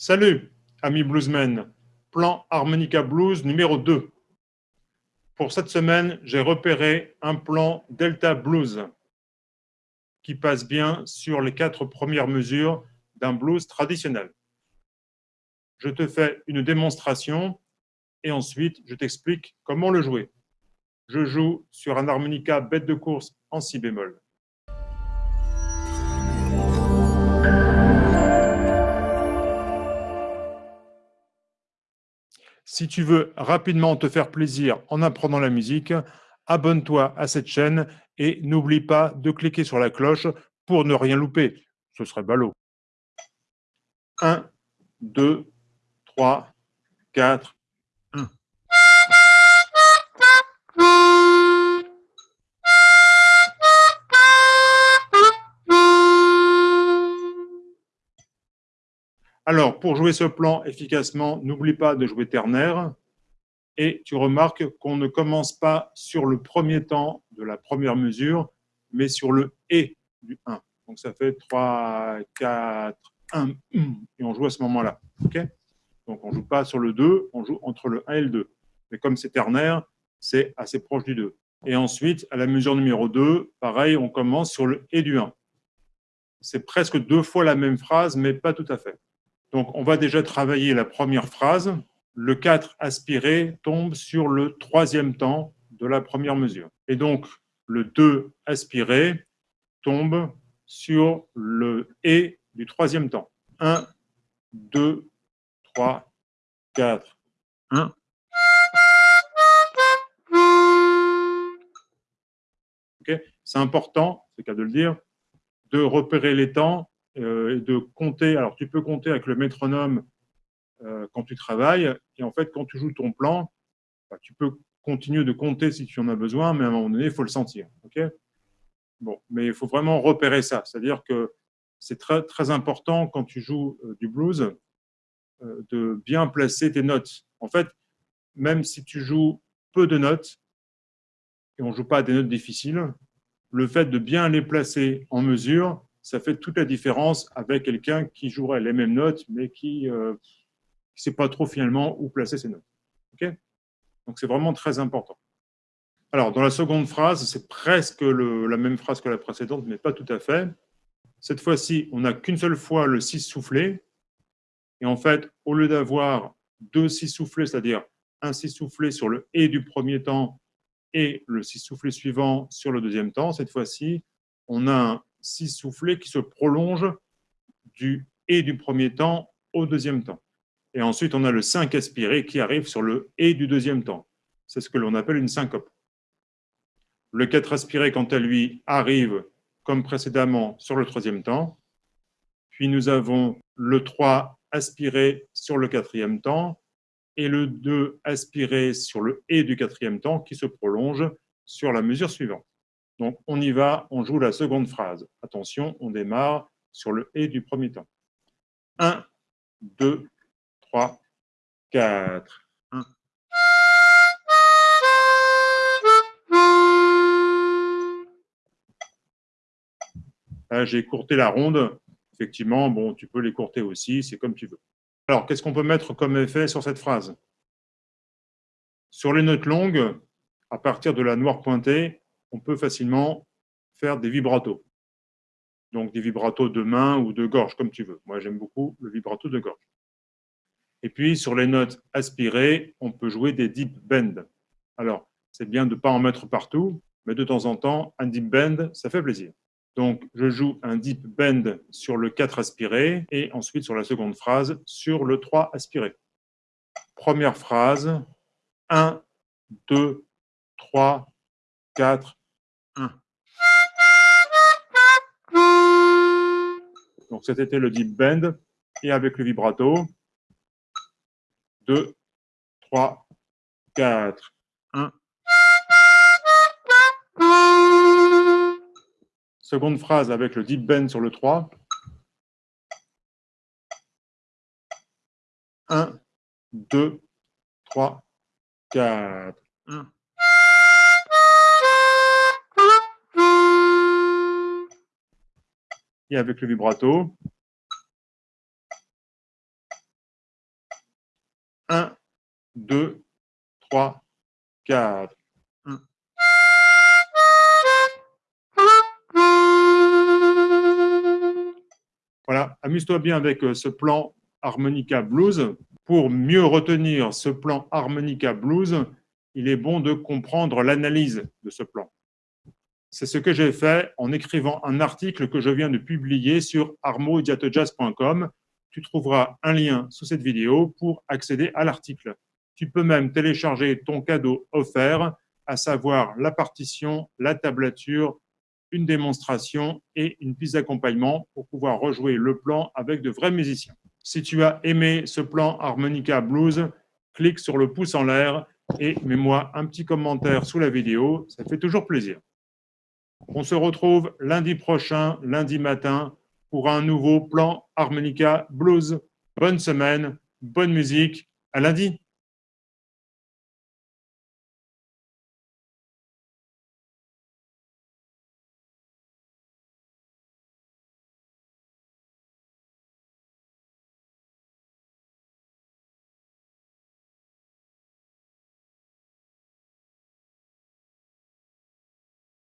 Salut, amis bluesmen. Plan Harmonica Blues numéro 2. Pour cette semaine, j'ai repéré un plan Delta Blues qui passe bien sur les quatre premières mesures d'un blues traditionnel. Je te fais une démonstration et ensuite je t'explique comment le jouer. Je joue sur un harmonica bête de course en si bémol. Si tu veux rapidement te faire plaisir en apprenant la musique, abonne-toi à cette chaîne et n'oublie pas de cliquer sur la cloche pour ne rien louper. Ce serait ballot. 1, 2, 3, 4, Alors, pour jouer ce plan efficacement, n'oublie pas de jouer ternaire. Et tu remarques qu'on ne commence pas sur le premier temps de la première mesure, mais sur le « et » du 1. Donc, ça fait 3, 4, 1, et on joue à ce moment-là. Donc, on ne joue pas sur le 2, on joue entre le 1 et le 2. Mais comme c'est ternaire, c'est assez proche du 2. Et ensuite, à la mesure numéro 2, pareil, on commence sur le « et » du 1. C'est presque deux fois la même phrase, mais pas tout à fait. Donc, on va déjà travailler la première phrase. Le 4 aspiré tombe sur le troisième temps de la première mesure. Et donc, le 2 aspiré tombe sur le « et » du troisième temps. 1, 2, 3, 4, 1. C'est important, c'est le cas de le dire, de repérer les temps et de compter. Alors, tu peux compter avec le métronome euh, quand tu travailles, et en fait, quand tu joues ton plan, bah, tu peux continuer de compter si tu en as besoin, mais à un moment donné, il faut le sentir. ok? Bon, mais il faut vraiment repérer ça, c'est-à-dire que c'est très, très important quand tu joues euh, du blues de bien placer tes notes. En fait, même si tu joues peu de notes, et on ne joue pas des notes difficiles, le fait de bien les placer en mesure, ça fait toute la différence avec quelqu'un qui jouerait les mêmes notes, mais qui ne euh, sait pas trop finalement où placer ses notes. Donc, c'est vraiment très important. Alors, dans la seconde phrase, c'est presque la même phrase que la précédente, mais pas tout à fait. Cette fois-ci, on n'a qu'une seule fois le 6 soufflé. Et en fait, au lieu d'avoir deux 6 soufflés, c'est-à-dire un 6 soufflé sur le « et » du premier temps et le 6 soufflé suivant sur le deuxième temps, cette fois-ci, on a un six soufflets qui se prolongent du « et » du premier temps au deuxième temps. Et ensuite, on a le 5 aspiré qui arrive sur le « et » du deuxième temps. C'est ce que l'on appelle une syncope. Le 4 aspiré, quant à lui, arrive, comme précédemment, sur le troisième temps. Puis nous avons le 3 aspiré sur le quatrième temps et le 2 aspiré sur le « et » du quatrième temps qui se prolonge sur la mesure suivante. Donc, on y va, on joue la seconde phrase. Attention, on démarre sur le « et » du premier temps. 1, 2, 3, 4. 1. J'ai courté la ronde. Effectivement, bon, tu peux les courter aussi, c'est comme tu veux. Alors, qu'est-ce qu'on peut mettre comme effet sur cette phrase? Sur les notes longues, à partir de la noire pointée, on peut facilement faire des vibratos. Donc des vibratos de main ou de gorge, comme tu veux. Moi, j'aime beaucoup le vibrato de gorge. Et puis, sur les notes aspirées, on peut jouer des deep bends. Alors, c'est bien de ne pas en mettre partout, mais de temps en temps, un deep bend, ça fait plaisir. Donc, je joue un deep bend sur le 4 aspiré et ensuite sur la seconde phrase sur le 3 aspiré. Première phrase, 1, 2, 3, 4, donc c'était le deep bend et avec le vibrato. 2, 3, 4, 1. Seconde phrase avec le deep bend sur le 3. 1, 2, 3, 4, 1. et avec le vibrato. 1, 2, 3, 4. Voilà, amuse-toi bien avec euh, ce plan harmonica blues. Pour mieux retenir ce plan harmonica blues, il est bon de comprendre l'analyse de ce plan. C'est ce que j'ai fait en écrivant un article que je viens de publier sur armoidiatojazz.com. Tu trouveras un lien sous cette vidéo pour accéder à l'article. Tu peux même télécharger ton cadeau offert, à savoir la partition, la tablature, une démonstration et une piste d'accompagnement pour pouvoir rejouer le plan avec de vrais musiciens. Si tu as aimé ce plan Harmonica Blues, clique sur le pouce en l'air et mets-moi un petit commentaire sous la vidéo, ça fait toujours plaisir. On se retrouve lundi prochain, lundi matin, pour un nouveau plan Harmonica Blues. Bonne semaine, bonne musique, à lundi